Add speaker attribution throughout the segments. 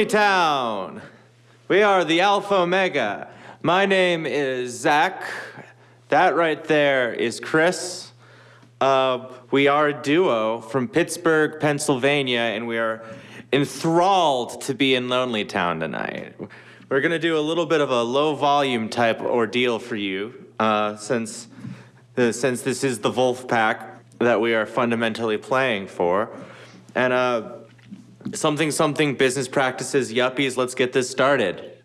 Speaker 1: Lonely Town. We are the Alpha Omega. My name is Zach. That right there is Chris. Uh, we are a duo from Pittsburgh, Pennsylvania, and we are enthralled to be in Lonely Town tonight. We're gonna do a little bit of a low volume type ordeal for you, uh, since uh, since this is the Wolf Pack that we are fundamentally playing for, and uh, something something business practices yuppies. Let's get this started.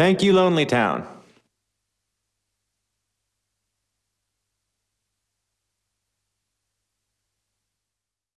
Speaker 1: Thank you, Lonely Town.